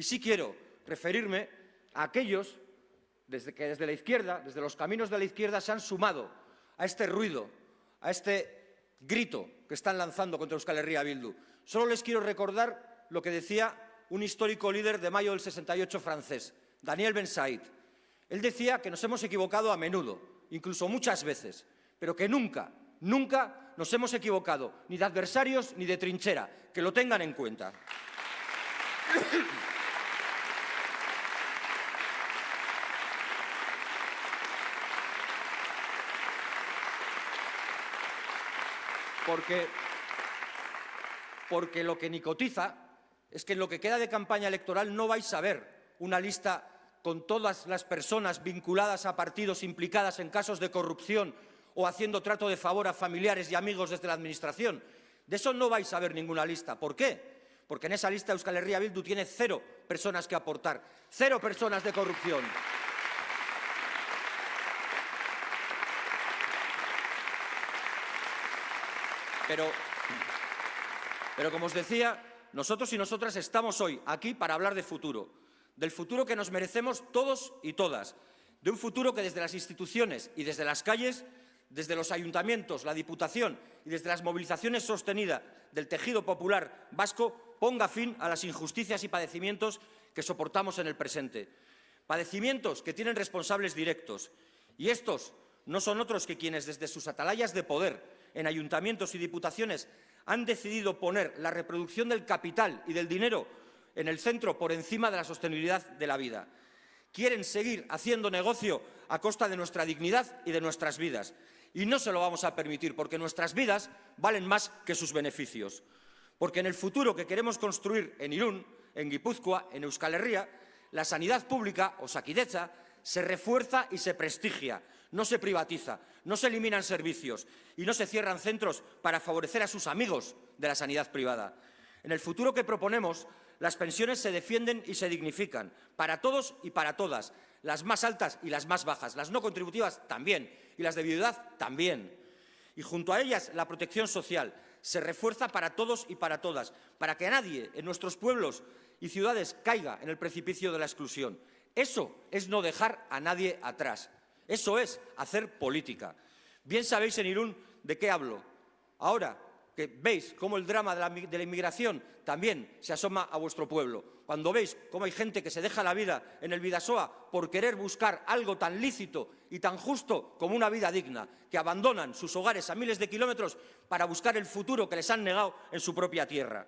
Y sí quiero referirme a aquellos desde que desde la izquierda, desde los caminos de la izquierda, se han sumado a este ruido, a este grito que están lanzando contra Euskal Herria Bildu. Solo les quiero recordar lo que decía un histórico líder de mayo del 68 francés, Daniel Ben Said. Él decía que nos hemos equivocado a menudo, incluso muchas veces, pero que nunca, nunca nos hemos equivocado ni de adversarios ni de trinchera, que lo tengan en cuenta. Porque, porque lo que nicotiza es que en lo que queda de campaña electoral no vais a ver una lista con todas las personas vinculadas a partidos implicadas en casos de corrupción o haciendo trato de favor a familiares y amigos desde la Administración. De eso no vais a ver ninguna lista. ¿Por qué? Porque en esa lista Euskal Herria Bildu tiene cero personas que aportar, cero personas de corrupción. Pero, pero como os decía, nosotros y nosotras estamos hoy aquí para hablar de futuro, del futuro que nos merecemos todos y todas, de un futuro que desde las instituciones y desde las calles, desde los ayuntamientos, la Diputación y desde las movilizaciones sostenidas del tejido popular vasco ponga fin a las injusticias y padecimientos que soportamos en el presente. Padecimientos que tienen responsables directos. Y estos no son otros que quienes desde sus atalayas de poder en ayuntamientos y diputaciones han decidido poner la reproducción del capital y del dinero en el centro por encima de la sostenibilidad de la vida. Quieren seguir haciendo negocio a costa de nuestra dignidad y de nuestras vidas. Y no se lo vamos a permitir, porque nuestras vidas valen más que sus beneficios. Porque en el futuro que queremos construir en Irún, en Guipúzcoa, en Euskal Herria, la sanidad pública, o Saquideza, se refuerza y se prestigia, no se privatiza, no se eliminan servicios y no se cierran centros para favorecer a sus amigos de la sanidad privada. En el futuro que proponemos, las pensiones se defienden y se dignifican, para todos y para todas, las más altas y las más bajas, las no contributivas también, y las de viudedad también. Y junto a ellas, la protección social se refuerza para todos y para todas, para que nadie en nuestros pueblos y ciudades caiga en el precipicio de la exclusión. Eso es no dejar a nadie atrás. Eso es hacer política. Bien sabéis en Irún de qué hablo. Ahora que veis cómo el drama de la, inmigración también se asoma a vuestro pueblo, cuando veis cómo hay gente que se deja la vida en el Vidasoa por querer buscar algo tan lícito y tan justo como una vida digna, que abandonan sus hogares a miles de kilómetros para buscar el futuro que les han negado en su propia tierra.